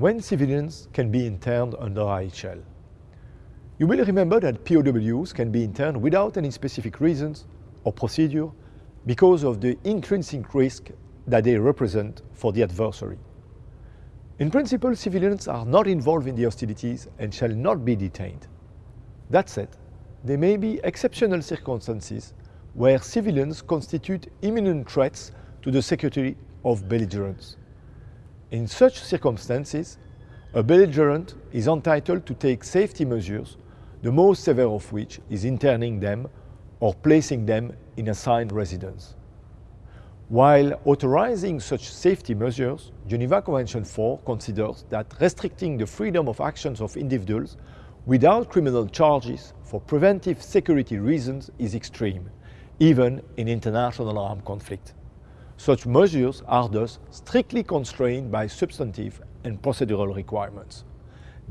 when civilians can be interned under IHL. You will remember that POWs can be interned without any specific reasons or procedure because of the intrinsic risk that they represent for the adversary. In principle, civilians are not involved in the hostilities and shall not be detained. That said, there may be exceptional circumstances where civilians constitute imminent threats to the security of belligerents. In such circumstances, a belligerent is entitled to take safety measures, the most severe of which is interning them or placing them in assigned residence. While authorizing such safety measures, Geneva Convention 4 considers that restricting the freedom of actions of individuals without criminal charges for preventive security reasons is extreme, even in international armed conflict. Such measures are thus strictly constrained by substantive and procedural requirements.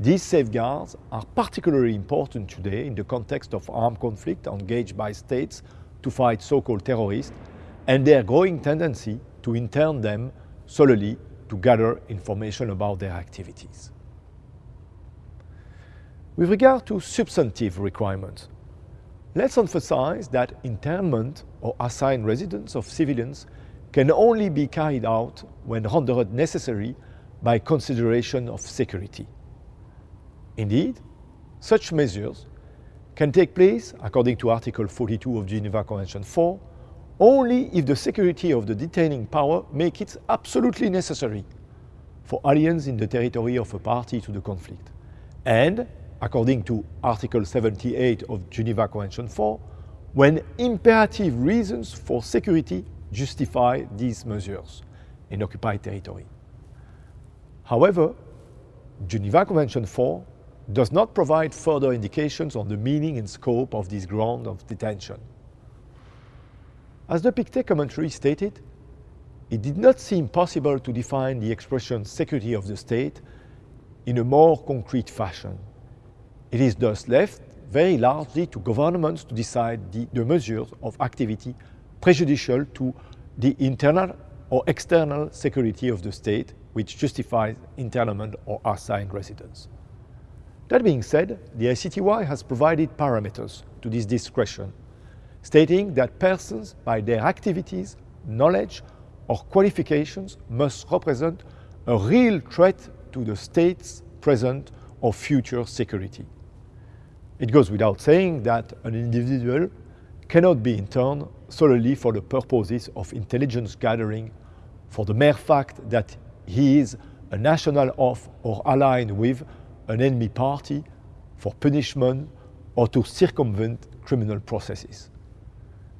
These safeguards are particularly important today in the context of armed conflict engaged by states to fight so-called terrorists and their growing tendency to intern them solely to gather information about their activities. With regard to substantive requirements, let's emphasize that internment or assigned residence of civilians can only be carried out when rendered necessary by consideration of security. Indeed, such measures can take place, according to Article 42 of Geneva Convention 4, only if the security of the detaining power make it absolutely necessary for aliens in the territory of a party to the conflict, and, according to Article 78 of Geneva Convention 4, when imperative reasons for security justify these measures in occupied territory. However, Geneva Convention 4 does not provide further indications on the meaning and scope of this ground of detention. As the Pictet commentary stated, it did not seem possible to define the expression security of the state in a more concrete fashion. It is thus left very largely to governments to decide the, the measures of activity prejudicial to the internal or external security of the state which justifies internment or assigned residence. That being said, the ICTY has provided parameters to this discretion, stating that persons by their activities, knowledge or qualifications must represent a real threat to the state's present or future security. It goes without saying that an individual cannot be interned solely for the purposes of intelligence gathering for the mere fact that he is a national of or aligned with an enemy party for punishment or to circumvent criminal processes.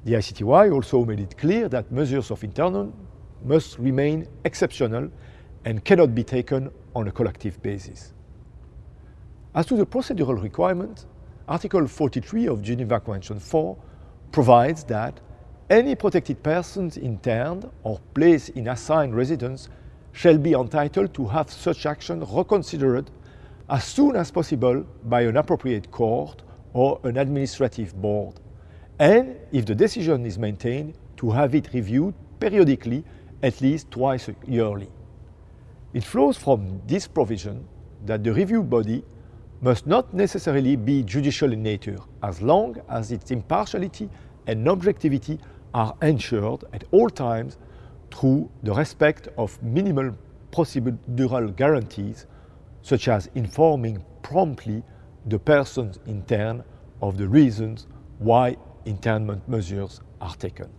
The ICTY also made it clear that measures of internment must remain exceptional and cannot be taken on a collective basis. As to the procedural requirement, Article 43 of Geneva Convention 4 provides that any protected persons interned or placed in assigned residence shall be entitled to have such action reconsidered as soon as possible by an appropriate court or an administrative board, and if the decision is maintained, to have it reviewed periodically at least twice yearly. It flows from this provision that the review body must not necessarily be judicial in nature, as long as its impartiality and objectivity are ensured at all times through the respect of minimal procedural guarantees, such as informing promptly the persons interned of the reasons why internment measures are taken.